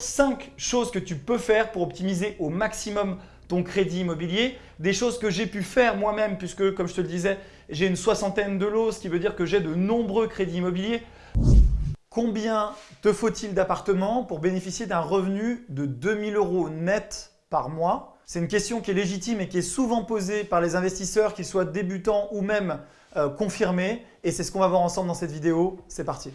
5 choses que tu peux faire pour optimiser au maximum ton crédit immobilier. Des choses que j'ai pu faire moi-même puisque, comme je te le disais, j'ai une soixantaine de lots, ce qui veut dire que j'ai de nombreux crédits immobiliers. Combien te faut-il d'appartements pour bénéficier d'un revenu de 2000 euros net par mois? C'est une question qui est légitime et qui est souvent posée par les investisseurs, qu'ils soient débutants ou même euh, confirmés. Et c'est ce qu'on va voir ensemble dans cette vidéo. C'est parti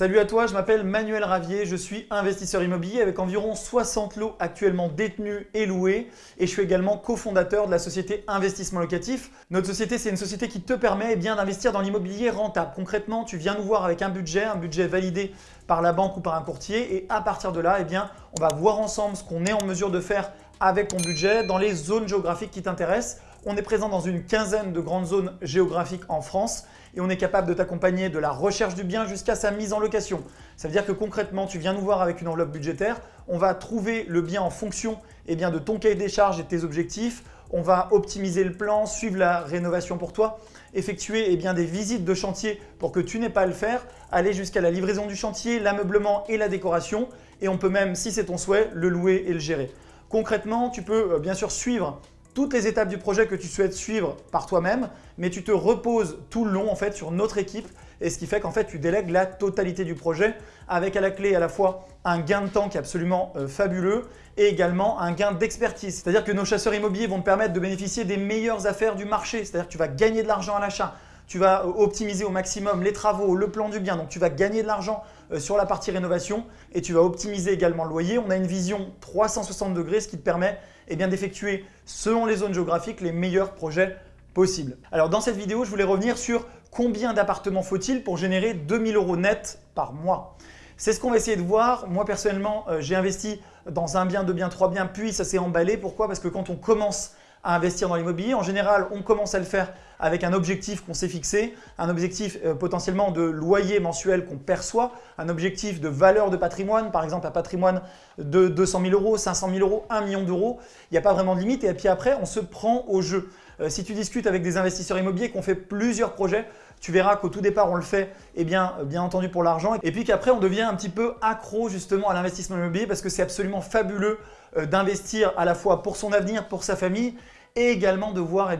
Salut à toi, je m'appelle Manuel Ravier, je suis investisseur immobilier avec environ 60 lots actuellement détenus et loués et je suis également cofondateur de la société Investissement Locatif. Notre société, c'est une société qui te permet eh d'investir dans l'immobilier rentable. Concrètement, tu viens nous voir avec un budget, un budget validé par la banque ou par un courtier et à partir de là, eh on va voir ensemble ce qu'on est en mesure de faire avec ton budget dans les zones géographiques qui t'intéressent. On est présent dans une quinzaine de grandes zones géographiques en France et on est capable de t'accompagner de la recherche du bien jusqu'à sa mise en location. Ça veut dire que concrètement, tu viens nous voir avec une enveloppe budgétaire, on va trouver le bien en fonction eh bien, de ton cahier des charges et de tes objectifs, on va optimiser le plan, suivre la rénovation pour toi, effectuer eh des visites de chantier pour que tu n'aies pas à le faire, aller jusqu'à la livraison du chantier, l'ameublement et la décoration et on peut même, si c'est ton souhait, le louer et le gérer. Concrètement, tu peux euh, bien sûr suivre toutes les étapes du projet que tu souhaites suivre par toi-même, mais tu te reposes tout le long en fait sur notre équipe et ce qui fait qu'en fait tu délègues la totalité du projet avec à la clé à la fois un gain de temps qui est absolument euh, fabuleux et également un gain d'expertise. C'est-à-dire que nos chasseurs immobiliers vont te permettre de bénéficier des meilleures affaires du marché, c'est-à-dire que tu vas gagner de l'argent à l'achat, tu vas euh, optimiser au maximum les travaux, le plan du bien, donc tu vas gagner de l'argent sur la partie rénovation et tu vas optimiser également le loyer. On a une vision 360 degrés, ce qui te permet eh d'effectuer selon les zones géographiques les meilleurs projets possibles. Alors dans cette vidéo, je voulais revenir sur combien d'appartements faut-il pour générer 2000 euros net par mois. C'est ce qu'on va essayer de voir. Moi personnellement, euh, j'ai investi dans un bien, deux biens, trois biens, puis ça s'est emballé. Pourquoi? Parce que quand on commence à investir dans l'immobilier. En général, on commence à le faire avec un objectif qu'on s'est fixé, un objectif euh, potentiellement de loyer mensuel qu'on perçoit, un objectif de valeur de patrimoine, par exemple un patrimoine de 200 000 euros, 500 000 euros, 1 million d'euros. Il n'y a pas vraiment de limite et puis après, on se prend au jeu. Euh, si tu discutes avec des investisseurs immobiliers qui ont fait plusieurs projets, tu verras qu'au tout départ, on le fait eh bien, euh, bien entendu pour l'argent et puis qu'après, on devient un petit peu accro justement à l'investissement immobilier parce que c'est absolument fabuleux d'investir à la fois pour son avenir, pour sa famille et également de voir eh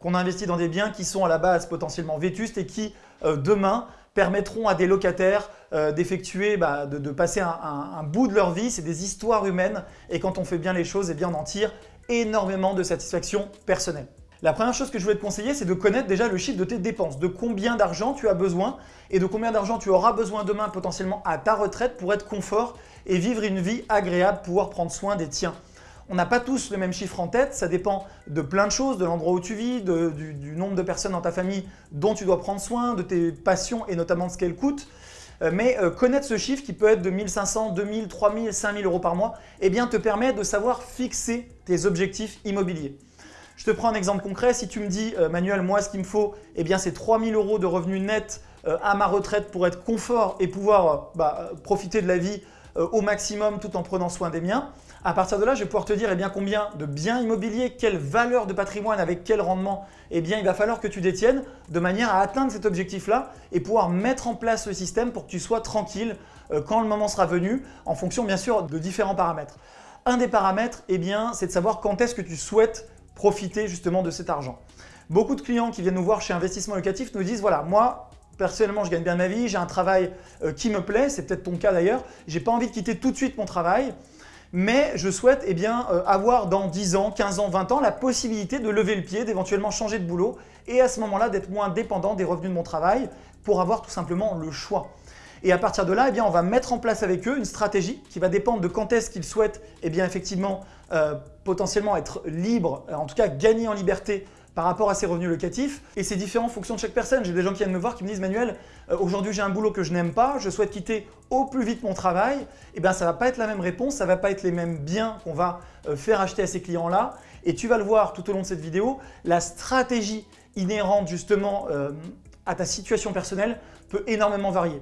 qu'on investit dans des biens qui sont à la base potentiellement vétustes et qui demain permettront à des locataires d'effectuer, bah, de, passer un, bout de leur vie. C'est des histoires humaines et quand on fait bien les choses, eh bien, on en tire énormément de satisfaction personnelle. La première chose que je voulais te conseiller, c'est de connaître déjà le chiffre de tes dépenses, de combien d'argent tu as besoin et de combien d'argent tu auras besoin demain potentiellement à ta retraite pour être confort et vivre une vie agréable, pouvoir prendre soin des tiens. On n'a pas tous le même chiffre en tête, ça dépend de plein de choses, de l'endroit où tu vis, du, nombre de personnes dans ta famille dont tu dois prendre soin, de tes passions et notamment de ce qu'elles coûtent. Euh, mais euh, connaître ce chiffre qui peut être de 1500, 2000, 3000, 5000 euros par mois, eh bien te permet de savoir fixer tes objectifs immobiliers. Je te prends un exemple concret. Si tu me dis, euh, Manuel, moi, ce qu'il me faut, eh bien, c'est 3000 euros de revenus nets euh, à ma retraite pour être confort et pouvoir euh, bah, profiter de la vie au maximum tout en prenant soin des miens. À partir de là, je vais pouvoir te dire eh bien, combien de biens immobiliers, quelle valeur de patrimoine, avec quel rendement eh bien, il va falloir que tu détiennes de manière à atteindre cet objectif-là et pouvoir mettre en place le système pour que tu sois tranquille quand le moment sera venu en fonction bien sûr de différents paramètres. Un des paramètres, eh c'est de savoir quand est-ce que tu souhaites profiter justement de cet argent. Beaucoup de clients qui viennent nous voir chez Investissement Locatif nous disent voilà, moi personnellement je gagne bien ma vie, j'ai un travail euh, qui me plaît, c'est peut-être ton cas d'ailleurs, j'ai pas envie de quitter tout de suite mon travail, mais je souhaite eh bien, euh, avoir dans 10 ans, 15 ans, 20 ans la possibilité de lever le pied, d'éventuellement changer de boulot et à ce moment-là d'être moins dépendant des revenus de mon travail pour avoir tout simplement le choix. Et à partir de là, eh bien, on va mettre en place avec eux une stratégie qui va dépendre de quand est-ce qu'ils souhaitent eh bien, effectivement euh, potentiellement être libres, en tout cas gagner en liberté par rapport à ces revenus locatifs. Et c'est différent en fonction de chaque personne. J'ai des gens qui viennent me voir qui me disent « Manuel, euh, aujourd'hui j'ai un boulot que je n'aime pas, je souhaite quitter au plus vite mon travail. » Eh bien ça ne va pas être la même réponse, ça ne va pas être les mêmes biens qu'on va euh, faire acheter à ces clients-là. Et tu vas le voir tout au long de cette vidéo, la stratégie inhérente justement à ta situation personnelle peut énormément varier.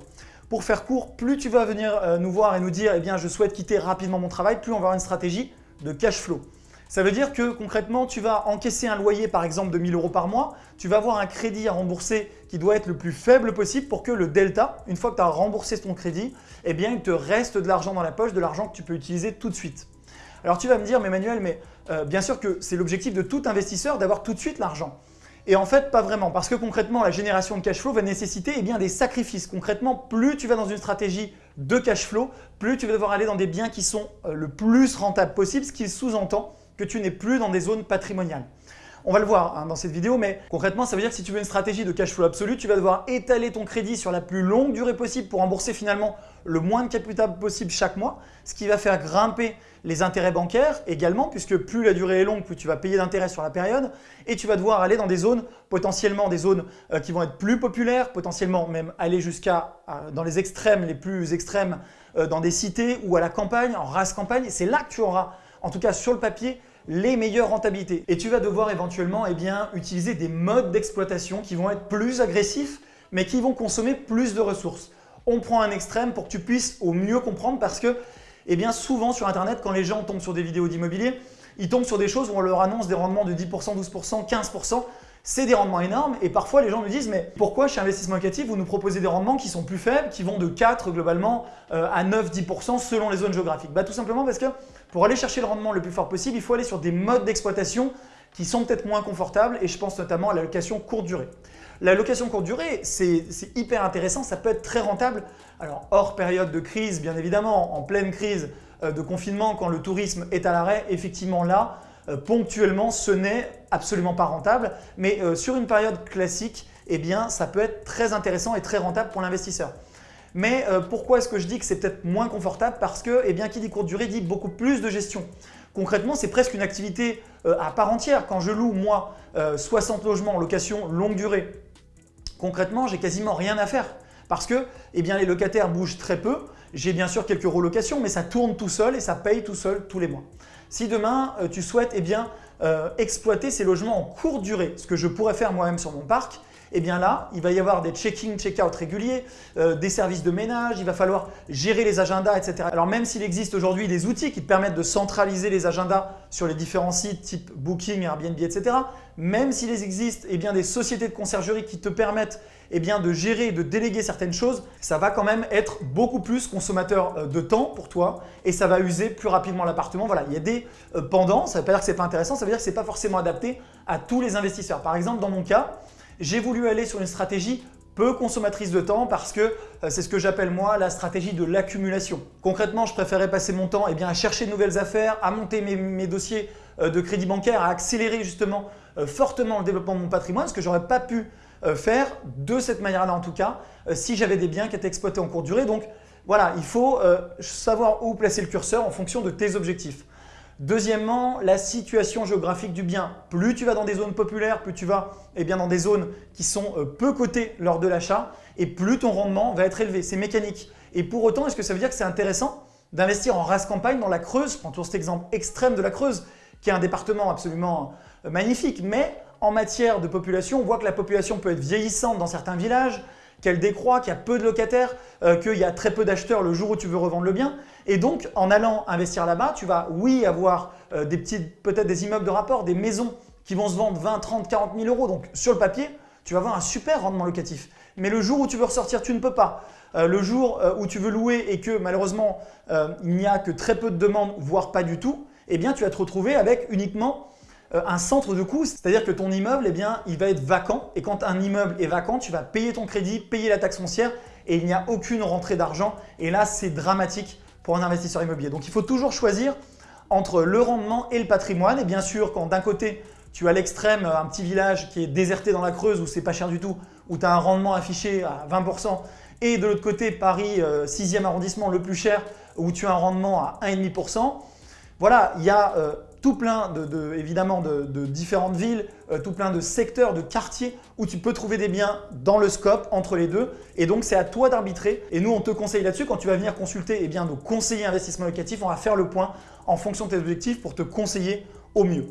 Pour faire court, plus tu vas venir euh, nous voir et nous dire eh bien, je souhaite quitter rapidement mon travail, plus on va avoir une stratégie de cash flow. Ça veut dire que concrètement, tu vas encaisser un loyer par exemple de 1000 euros par mois, tu vas avoir un crédit à rembourser qui doit être le plus faible possible pour que le delta, une fois que tu as remboursé ton crédit, eh bien il te reste de l'argent dans la poche, de l'argent que tu peux utiliser tout de suite. Alors tu vas me dire, mais Manuel, mais euh, bien sûr que c'est l'objectif de tout investisseur d'avoir tout de suite l'argent. Et en fait, pas vraiment, parce que concrètement, la génération de cash flow va nécessiter eh des sacrifices. Concrètement, plus tu vas dans une stratégie de cash flow, plus tu vas devoir aller dans des biens qui sont euh, le plus rentables possible, ce qui sous-entend que tu n'es plus dans des zones patrimoniales. On va le voir hein, dans cette vidéo, mais concrètement, ça veut dire que si tu veux une stratégie de cash flow absolu, tu vas devoir étaler ton crédit sur la plus longue durée possible pour rembourser finalement le moins de capital possible chaque mois, ce qui va faire grimper les intérêts bancaires également, puisque plus la durée est longue, plus tu vas payer d'intérêts sur la période, et tu vas devoir aller dans des zones, potentiellement des zones euh, qui vont être plus populaires, potentiellement même aller jusqu'à euh, dans les extrêmes, les plus extrêmes, euh, dans des cités ou à la campagne, en race campagne. C'est là que tu auras, en tout cas sur le papier, les meilleures rentabilités. Et tu vas devoir éventuellement eh utiliser des modes d'exploitation qui vont être plus agressifs, mais qui vont consommer plus de ressources. On prend un extrême pour que tu puisses au mieux comprendre parce que eh souvent sur Internet, quand les gens tombent sur des vidéos d'immobilier, ils tombent sur des choses où on leur annonce des rendements de 10%, 12%, 15%. C'est des rendements énormes et parfois les gens me disent mais pourquoi chez Investissement Locatif vous nous proposez des rendements qui sont plus faibles, qui vont de 4 globalement euh, à 9-10% selon les zones géographiques? Bah, Tout simplement parce que pour aller chercher le rendement le plus fort possible, il faut aller sur des modes d'exploitation qui sont peut-être moins confortables et je pense notamment à la location courte durée. La location courte durée, c'est hyper intéressant, ça peut être très rentable. Alors hors période de crise, bien évidemment, en pleine crise euh, de confinement, quand le tourisme est à l'arrêt, effectivement là, ponctuellement, ce n'est absolument pas rentable. Mais euh, sur une période classique, eh ça peut être très intéressant et très rentable pour l'investisseur. Mais pourquoi est-ce que je dis que c'est peut-être moins confortable? Parce que, eh bien, qui dit courte durée dit beaucoup plus de gestion. Concrètement, c'est presque une activité à part entière. Quand je loue, moi, 60 logements en location longue durée, concrètement, j'ai quasiment rien à faire parce que eh les locataires bougent très peu. J'ai bien sûr quelques relocations, mais ça tourne tout seul et ça paye tout seul tous les mois. Si demain, euh, tu souhaites eh euh, exploiter ces logements en courte durée, ce que je pourrais faire moi-même sur mon parc, eh bien là, il va y avoir des check-in, check-out réguliers, euh, des services de ménage, il va falloir gérer les agendas, etc. Alors même s'il existe aujourd'hui des outils qui te permettent de centraliser les agendas sur les différents sites type Booking, Airbnb, etc. Même s'il existe eh bien, des sociétés de conciergerie qui te permettent eh bien, de gérer et de déléguer certaines choses, ça va quand même être beaucoup plus consommateur euh, de temps pour toi et ça va user plus rapidement l'appartement. Voilà, il y a des euh, pendants, ça ne veut pas dire que ce n'est pas intéressant, ça veut dire que ce n'est pas forcément adapté à tous les investisseurs. Par exemple, dans mon cas, j'ai voulu aller sur une stratégie peu consommatrice de temps parce que euh, c'est ce que j'appelle moi la stratégie de l'accumulation. Concrètement, je préférais passer mon temps eh à chercher de nouvelles affaires, à monter mes, dossiers euh, de crédit bancaire, à accélérer justement euh, fortement le développement de mon patrimoine, ce que j'aurais pas pu faire de cette manière-là en tout cas si j'avais des biens qui étaient exploités en courte durée. Donc voilà, il faut savoir où placer le curseur en fonction de tes objectifs. Deuxièmement, la situation géographique du bien. Plus tu vas dans des zones populaires, plus tu vas eh bien, dans des zones qui sont euh, peu cotées lors de l'achat et plus ton rendement va être élevé. C'est mécanique. Et pour autant, est-ce que ça veut dire que c'est intéressant d'investir en race campagne dans la Creuse? Je prends toujours cet exemple extrême de la Creuse, qui est un département absolument euh, magnifique. Mais en matière de population, on voit que la population peut être vieillissante dans certains villages, qu'elle décroît, qu'il y a peu de locataires, euh, qu'il y a très peu d'acheteurs le jour où tu veux revendre le bien. Et donc, en allant investir là-bas, tu vas, oui, avoir euh, des peut-être des immeubles de rapport, des maisons qui vont se vendre 20, 30, 40 000 euros. Donc, sur le papier, tu vas avoir un super rendement locatif. Mais le jour où tu veux ressortir, tu ne peux pas. Euh, le jour où tu veux louer et que malheureusement, il n'y a que très peu de demandes, voire pas du tout, eh bien, tu vas te retrouver avec uniquement un centre de coût, c'est-à-dire que ton immeuble, eh bien, il va être vacant. Et quand un immeuble est vacant, tu vas payer ton crédit, payer la taxe foncière et il n'y a aucune rentrée d'argent. Et là, c'est dramatique pour un investisseur immobilier. Donc, il faut toujours choisir entre le rendement et le patrimoine. Et bien sûr, quand d'un côté, tu as l'extrême, un petit village qui est déserté dans la Creuse où c'est pas cher du tout, où tu as un rendement affiché à 20%, et de l'autre côté, Paris, 6e euh, arrondissement, le plus cher, où tu as un rendement à 1,5%. Voilà, il y a euh, tout plein de, évidemment de, différentes villes, euh, tout plein de secteurs, de quartiers où tu peux trouver des biens dans le scope entre les deux. Et donc, c'est à toi d'arbitrer. Et nous, on te conseille là-dessus. Quand tu vas venir consulter eh bien, nos conseillers investissement locatif, on va faire le point en fonction de tes objectifs pour te conseiller au mieux.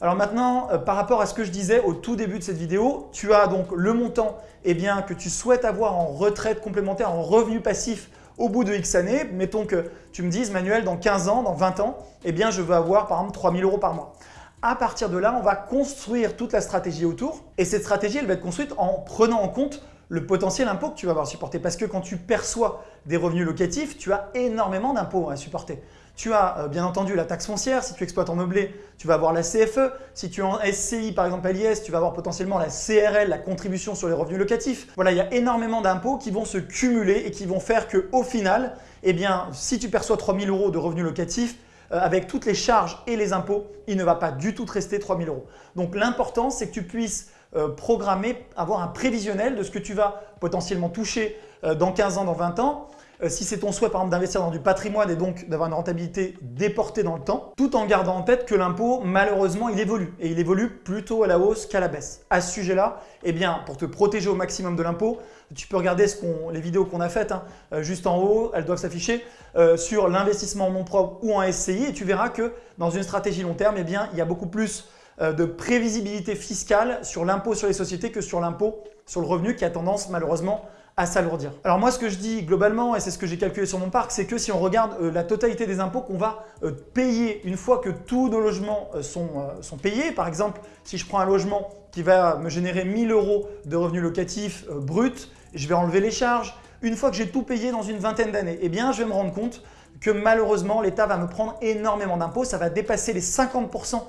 Alors maintenant, euh, par rapport à ce que je disais au tout début de cette vidéo, tu as donc le montant eh que tu souhaites avoir en retraite complémentaire, en revenu passif au bout de X années, mettons que tu me dises, Manuel, dans 15 ans, dans 20 ans, eh bien, je veux avoir par exemple 3000 euros par mois. À partir de là, on va construire toute la stratégie autour et cette stratégie, elle va être construite en prenant en compte le potentiel impôt que tu vas avoir supporté. Parce que quand tu perçois des revenus locatifs, tu as énormément d'impôts à supporter. Tu as euh, bien entendu la taxe foncière, si tu exploites en meublé, tu vas avoir la CFE. Si tu es en SCI, par exemple l'IS, tu vas avoir potentiellement la CRL, la contribution sur les revenus locatifs. Voilà, il y a énormément d'impôts qui vont se cumuler et qui vont faire qu'au final, eh si tu perçois 3000 euros de revenus locatifs, euh, avec toutes les charges et les impôts, il ne va pas du tout te rester 3000 euros. Donc l'important, c'est que tu puisses euh, programmer, avoir un prévisionnel de ce que tu vas potentiellement toucher dans 15 ans, dans 20 ans, euh, si c'est ton souhait par exemple d'investir dans du patrimoine et donc d'avoir une rentabilité déportée dans le temps, tout en gardant en tête que l'impôt malheureusement il évolue et il évolue plutôt à la hausse qu'à la baisse. À ce sujet-là, eh bien pour te protéger au maximum de l'impôt, tu peux regarder ce les vidéos qu'on a faites hein, euh, juste en haut, elles doivent s'afficher euh, sur l'investissement en nom propre ou en SCI et tu verras que dans une stratégie long terme, eh bien, il y a beaucoup plus de prévisibilité fiscale sur l'impôt sur les sociétés que sur l'impôt sur le revenu qui a tendance malheureusement à s'alourdir. Alors moi ce que je dis globalement, et c'est ce que j'ai calculé sur mon parc, c'est que si on regarde euh, la totalité des impôts qu'on va euh, payer une fois que tous nos logements euh, sont, sont, payés, par exemple si je prends un logement qui va me générer 1000 euros de revenus locatifs bruts, je vais enlever les charges. Une fois que j'ai tout payé dans une vingtaine d'années, eh bien je vais me rendre compte que malheureusement l'État va me prendre énormément d'impôts, ça va dépasser les 50%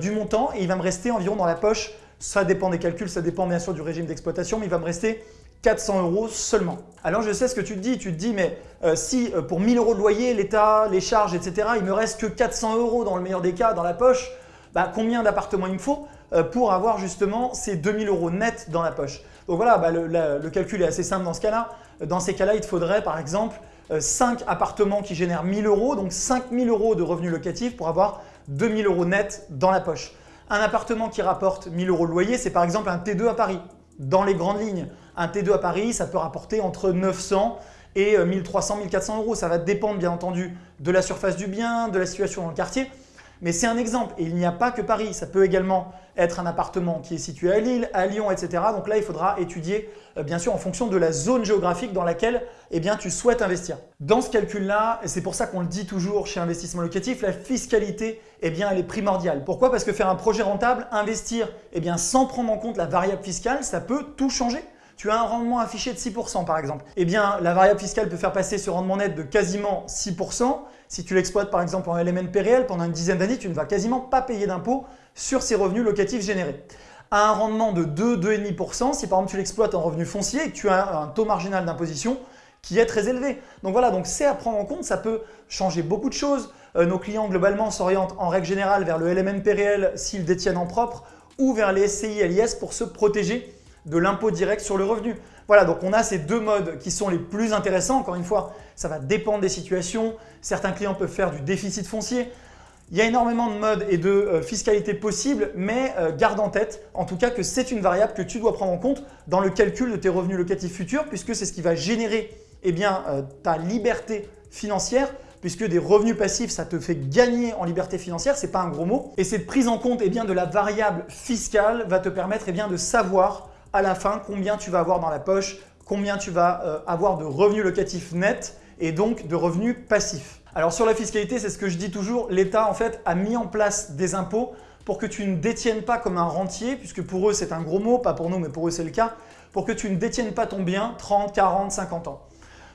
du montant et il va me rester environ dans la poche, ça dépend des calculs, ça dépend bien sûr du régime d'exploitation, mais il va me rester 400 euros seulement. Alors je sais ce que tu te dis, tu te dis mais euh, si euh, pour 1000 euros de loyer, l'État, les charges, etc., il me reste que 400 euros dans le meilleur des cas dans la poche, bah, combien d'appartements il me faut euh, pour avoir justement ces 2000 euros net dans la poche? Donc voilà, bah, le, calcul est assez simple dans ce cas-là. Dans ces cas-là, il te faudrait par exemple 5 appartements qui génèrent 1000 euros, donc 5000 euros de revenus locatifs pour avoir 2000 euros net dans la poche. Un appartement qui rapporte 1000 euros de loyer, c'est par exemple un T2 à Paris, dans les grandes lignes. Un T2 à Paris, ça peut rapporter entre 900 et 1300, euh, 1400 euros. Ça va dépendre bien entendu de la surface du bien, de la situation dans le quartier. Mais c'est un exemple et il n'y a pas que Paris. Ça peut également être un appartement qui est situé à Lille, à Lyon, etc. Donc là, il faudra étudier euh, bien sûr en fonction de la zone géographique dans laquelle eh tu souhaites investir. Dans ce calcul-là, et c'est pour ça qu'on le dit toujours chez Investissement Locatif, la fiscalité, eh elle est primordiale. Pourquoi? Parce que faire un projet rentable, investir eh sans prendre en compte la variable fiscale, ça peut tout changer tu as un rendement affiché de 6% par exemple. Eh bien, la variable fiscale peut faire passer ce rendement net de quasiment 6%. Si tu l'exploites par exemple en LMNP réel pendant une dizaine d'années, tu ne vas quasiment pas payer d'impôt sur ces revenus locatifs générés. À un rendement de 2-2,5%, si par exemple tu l'exploites en revenu foncier et que tu as un taux marginal d'imposition qui est très élevé. Donc voilà, donc c'est à prendre en compte, ça peut changer beaucoup de choses. Euh, nos clients globalement s'orientent en règle générale vers le LMNP réel s'ils détiennent en propre ou vers les SCI LIS pour se protéger de l'impôt direct sur le revenu. Voilà, donc on a ces deux modes qui sont les plus intéressants. Encore une fois, ça va dépendre des situations. Certains clients peuvent faire du déficit foncier. Il y a énormément de modes et de euh, fiscalité possibles, mais euh, garde en tête en tout cas que c'est une variable que tu dois prendre en compte dans le calcul de tes revenus locatifs futurs puisque c'est ce qui va générer eh bien, euh, ta liberté financière puisque des revenus passifs, ça te fait gagner en liberté financière, ce n'est pas un gros mot. Et cette prise en compte eh de la variable fiscale va te permettre eh bien, de savoir à la fin combien tu vas avoir dans la poche, combien tu vas euh, avoir de revenus locatifs nets et donc de revenus passifs. Alors sur la fiscalité, c'est ce que je dis toujours, l'État en fait a mis en place des impôts pour que tu ne détiennes pas comme un rentier, puisque pour eux c'est un gros mot, pas pour nous mais pour eux c'est le cas, pour que tu ne détiennes pas ton bien 30, 40, 50 ans.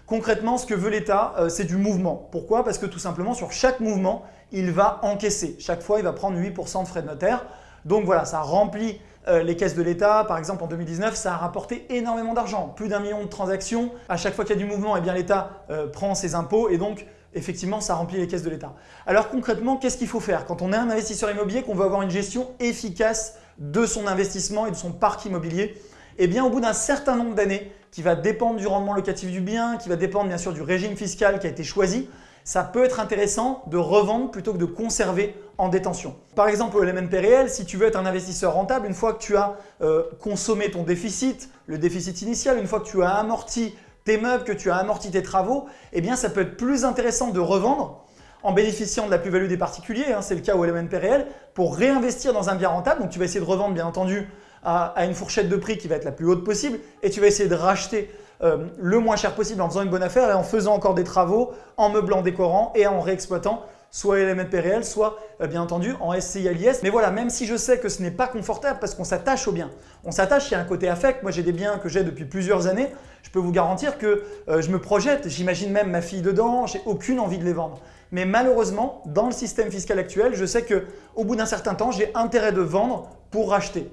Concrètement, ce que veut l'État, euh, c'est du mouvement. Pourquoi? Parce que tout simplement, sur chaque mouvement, il va encaisser. Chaque fois, il va prendre 8% de frais de notaire. Donc voilà, ça remplit euh, les caisses de l'État, par exemple en 2019, ça a rapporté énormément d'argent, plus d'un million de transactions. À chaque fois qu'il y a du mouvement, eh l'État euh, prend ses impôts et donc effectivement ça remplit les caisses de l'État. Alors concrètement, qu'est-ce qu'il faut faire? Quand on est un investisseur immobilier, qu'on veut avoir une gestion efficace de son investissement et de son parc immobilier Eh bien au bout d'un certain nombre d'années, qui va dépendre du rendement locatif du bien, qui va dépendre bien sûr du régime fiscal qui a été choisi, ça peut être intéressant de revendre plutôt que de conserver en détention. Par exemple, au LMNP réel, si tu veux être un investisseur rentable, une fois que tu as euh, consommé ton déficit, le déficit initial, une fois que tu as amorti tes meubles, que tu as amorti tes travaux, eh bien ça peut être plus intéressant de revendre en bénéficiant de la plus-value des particuliers, hein, c'est le cas au LMNP réel, pour réinvestir dans un bien rentable. Donc tu vas essayer de revendre bien entendu à, à, une fourchette de prix qui va être la plus haute possible et tu vas essayer de racheter euh, le moins cher possible en faisant une bonne affaire et en faisant encore des travaux, en meublant, décorant et en réexploitant soit LMNP réel, soit euh, bien entendu en SCI à l'IS. Mais voilà, même si je sais que ce n'est pas confortable parce qu'on s'attache aux biens. On s'attache, il y a un côté affect. Moi, j'ai des biens que j'ai depuis plusieurs années. Je peux vous garantir que euh, je me projette, j'imagine même ma fille dedans, j'ai aucune envie de les vendre. Mais malheureusement, dans le système fiscal actuel, je sais qu'au bout d'un certain temps, j'ai intérêt de vendre pour racheter.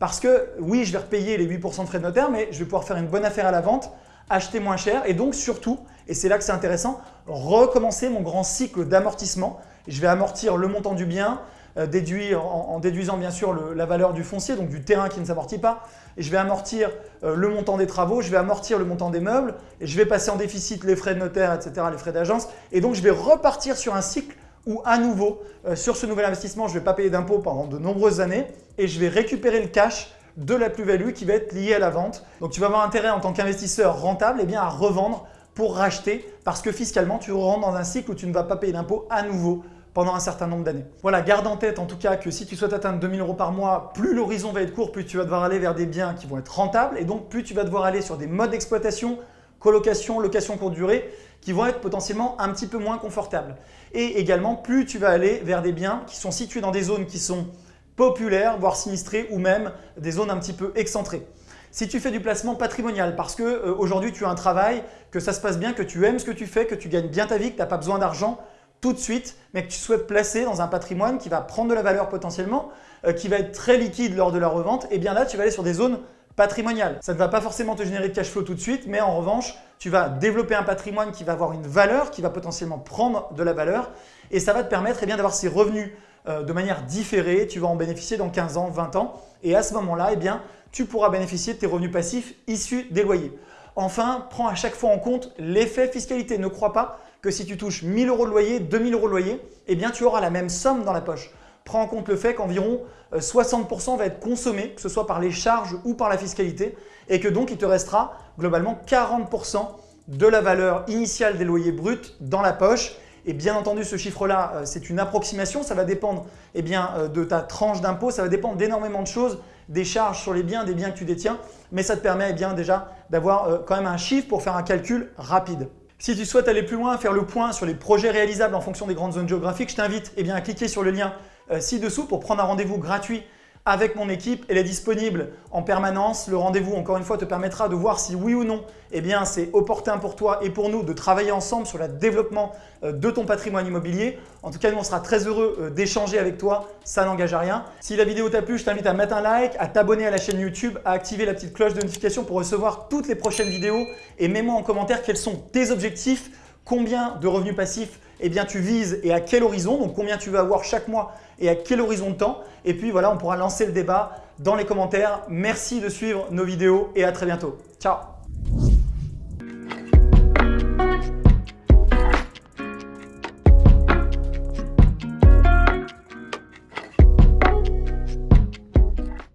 Parce que oui, je vais repayer les 8% de frais de notaire, mais je vais pouvoir faire une bonne affaire à la vente, acheter moins cher et donc surtout, et c'est là que c'est intéressant, recommencer mon grand cycle d'amortissement. Je vais amortir le montant du bien, euh, en, déduisant bien sûr la valeur du foncier, donc du terrain qui ne s'amortit pas. Et je vais amortir euh, le montant des travaux, je vais amortir le montant des meubles, et je vais passer en déficit les frais de notaire, etc., les frais d'agence. Et donc, je vais repartir sur un cycle où à nouveau, euh, sur ce nouvel investissement, je ne vais pas payer d'impôts pendant de nombreuses années et je vais récupérer le cash de la plus-value qui va être liée à la vente. Donc tu vas avoir intérêt en tant qu'investisseur rentable eh bien, à revendre pour racheter parce que fiscalement, tu rentres dans un cycle où tu ne vas pas payer d'impôts à nouveau pendant un certain nombre d'années. Voilà, garde en tête en tout cas que si tu souhaites atteindre 2000 euros par mois, plus l'horizon va être court, plus tu vas devoir aller vers des biens qui vont être rentables et donc plus tu vas devoir aller sur des modes d'exploitation colocation, location courte durée, qui vont être potentiellement un petit peu moins confortables. Et également, plus tu vas aller vers des biens qui sont situés dans des zones qui sont populaires, voire sinistrées, ou même des zones un petit peu excentrées. Si tu fais du placement patrimonial parce que euh, aujourd'hui tu as un travail, que ça se passe bien, que tu aimes ce que tu fais, que tu gagnes bien ta vie, que tu n'as pas besoin d'argent tout de suite, mais que tu souhaites placer dans un patrimoine qui va prendre de la valeur potentiellement, euh, qui va être très liquide lors de la revente, et eh bien là tu vas aller sur des zones patrimonial. Ça ne va pas forcément te générer de cash flow tout de suite, mais en revanche, tu vas développer un patrimoine qui va avoir une valeur, qui va potentiellement prendre de la valeur et ça va te permettre eh d'avoir ces revenus euh, de manière différée. Tu vas en bénéficier dans 15 ans, 20 ans et à ce moment-là, eh tu pourras bénéficier de tes revenus passifs issus des loyers. Enfin, prends à chaque fois en compte l'effet fiscalité. Ne crois pas que si tu touches 1000 euros de loyer, 2000 euros de loyer, eh tu auras la même somme dans la poche prends en compte le fait qu'environ 60% euh, va être consommé, que ce soit par les charges ou par la fiscalité, et que donc il te restera globalement 40% de la valeur initiale des loyers bruts dans la poche. Et bien entendu, ce chiffre-là, euh, c'est une approximation. Ça va dépendre eh bien, euh, de ta tranche d'impôt. Ça va dépendre d'énormément de choses, des charges sur les biens, des biens que tu détiens. Mais ça te permet eh bien, déjà d'avoir quand même un chiffre pour faire un calcul rapide. Si tu souhaites aller plus loin, faire le point sur les projets réalisables en fonction des grandes zones géographiques, je t'invite eh à cliquer sur le lien ci-dessous pour prendre un rendez-vous gratuit avec mon équipe. Elle est disponible en permanence. Le rendez-vous, encore une fois, te permettra de voir si oui ou non eh bien, c'est opportun pour toi et pour nous de travailler ensemble sur le développement euh, de ton patrimoine immobilier. En tout cas, nous, on sera très heureux euh, d'échanger avec toi. Ça n'engage à rien. Si la vidéo t'a plu, je t'invite à mettre un like, à t'abonner à la chaîne YouTube, à activer la petite cloche de notification pour recevoir toutes les prochaines vidéos et mets-moi en commentaire quels sont tes objectifs, combien de revenus passifs eh bien, tu vises et à quel horizon, donc combien tu veux avoir chaque mois et à quel horizon de temps. Et puis voilà, on pourra lancer le débat dans les commentaires. Merci de suivre nos vidéos et à très bientôt. Ciao